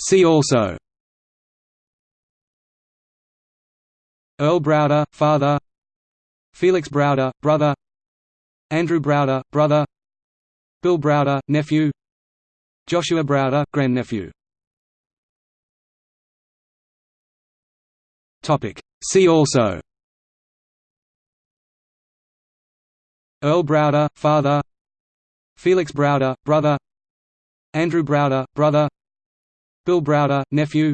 See also. Earl Browder, father. Felix Browder, brother. Andrew Browder, brother. Bill Browder, nephew. Joshua Browder, grandnephew. Topic. See also. Earl Browder, father. Felix Browder, brother. Andrew Browder, brother Bill Browder, nephew.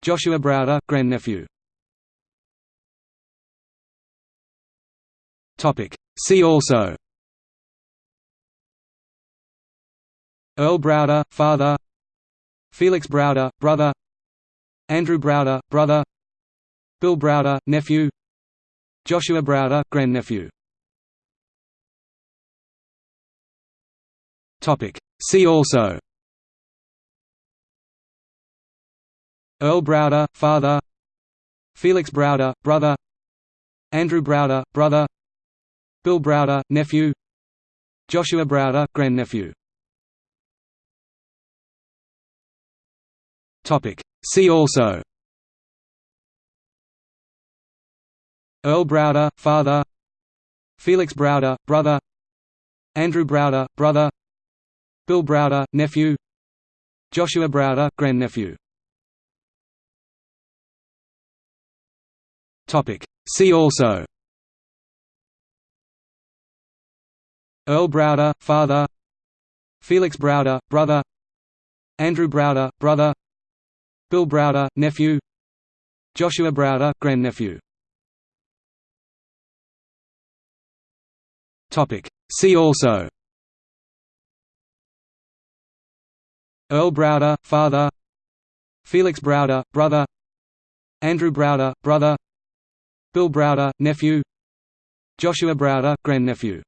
Joshua Browder, grandnephew. See also. Earl Browder, father. Felix Browder, brother. Andrew Browder, brother. Bill Browder, nephew. Joshua Browder, grandnephew. See also Earl Browder, father. Felix Browder, brother. Andrew Browder, brother. Bill Browder, nephew. Joshua Browder, grandnephew. See also. Earl Browder, father. Felix Browder, brother. Andrew Browder, brother. Bill Browder, nephew. Joshua Browder, grandnephew See also. Earl Browder, father. Felix Browder, brother. Andrew Browder, brother. Bill Browder, nephew. Joshua Browder, grandnephew. See also. Earl Browder, father. Felix Browder, brother. Andrew Browder, brother Bill Browder, nephew. Joshua Browder, grandnephew